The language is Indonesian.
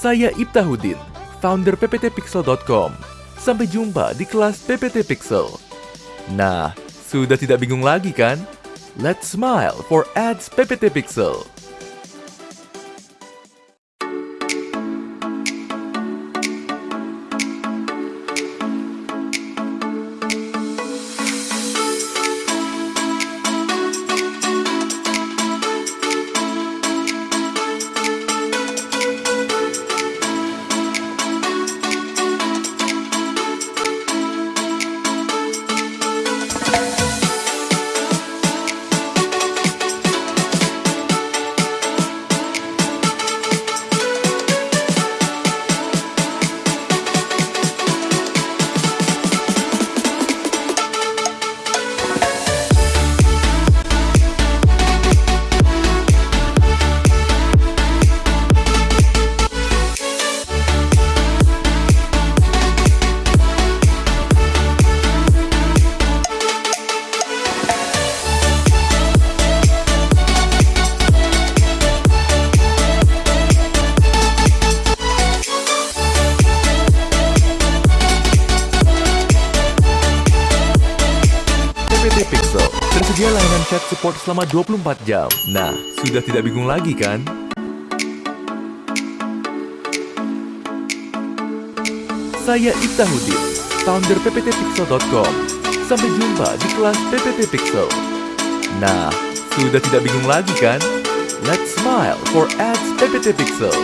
Saya Ibtahudin, founder pptpixel.com. Sampai jumpa di kelas PPT Pixel. Nah, sudah tidak bingung lagi kan? Let's smile for ads PPT Pixel. Pixel tersedia layanan chat support selama 24 jam. Nah, sudah tidak bingung lagi kan? Saya Ibtahudin, founder pptpixel.com. Sampai jumpa di kelas PPT Pixel. Nah, sudah tidak bingung lagi kan? Let's smile for ads PPT Pixel.